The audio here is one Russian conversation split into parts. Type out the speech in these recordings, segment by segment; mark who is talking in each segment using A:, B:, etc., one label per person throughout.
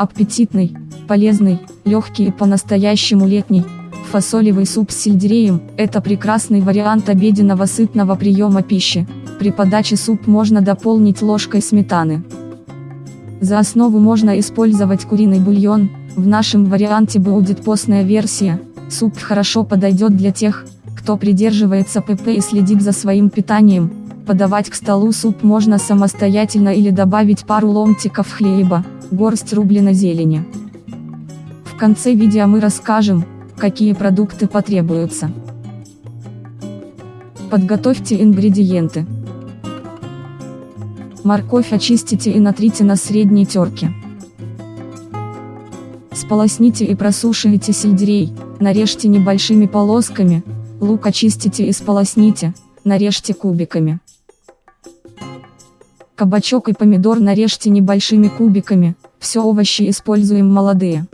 A: Аппетитный, полезный, легкий и по-настоящему летний. Фасолевый суп с сельдереем – это прекрасный вариант обеденного сытного приема пищи. При подаче суп можно дополнить ложкой сметаны. За основу можно использовать куриный бульон, в нашем варианте будет постная версия. Суп хорошо подойдет для тех, кто придерживается ПП и следит за своим питанием. Подавать к столу суп можно самостоятельно или добавить пару ломтиков хлеба, горсть рубленой зелени. В конце видео мы расскажем, какие продукты потребуются. Подготовьте ингредиенты. Морковь очистите и натрите на средней терке. Сполосните и просушивайте сельдерей, нарежьте небольшими полосками, лук очистите и сполосните, нарежьте кубиками. Кабачок и помидор нарежьте небольшими кубиками, все овощи используем молодые.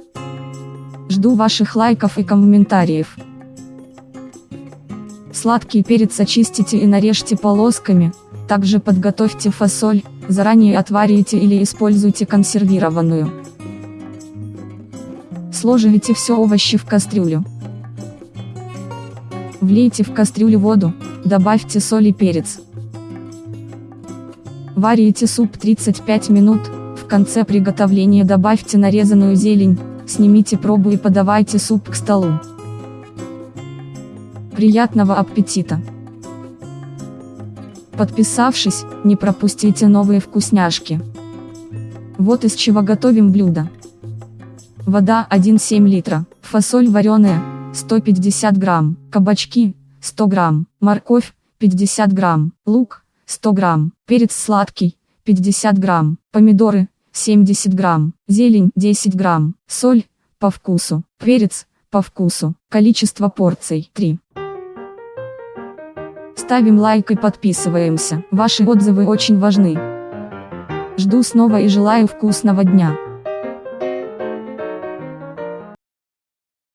A: Жду ваших лайков и комментариев. Сладкий перец очистите и нарежьте полосками, также подготовьте фасоль, заранее отварите или используйте консервированную. Сложите все овощи в кастрюлю. Влейте в кастрюлю воду, добавьте соль и перец. Варите суп 35 минут, в конце приготовления добавьте нарезанную зелень, снимите пробу и подавайте суп к столу. Приятного аппетита! Подписавшись, не пропустите новые вкусняшки. Вот из чего готовим блюдо. Вода 1,7 литра, фасоль вареная, 150 грамм, кабачки, 100 грамм, морковь, 50 грамм, лук, 100 грамм, перец сладкий, 50 грамм, помидоры, 70 грамм, зелень, 10 грамм, соль, по вкусу, перец, по вкусу, количество порций, 3. Ставим лайк и подписываемся. Ваши отзывы очень важны. Жду снова и желаю вкусного дня.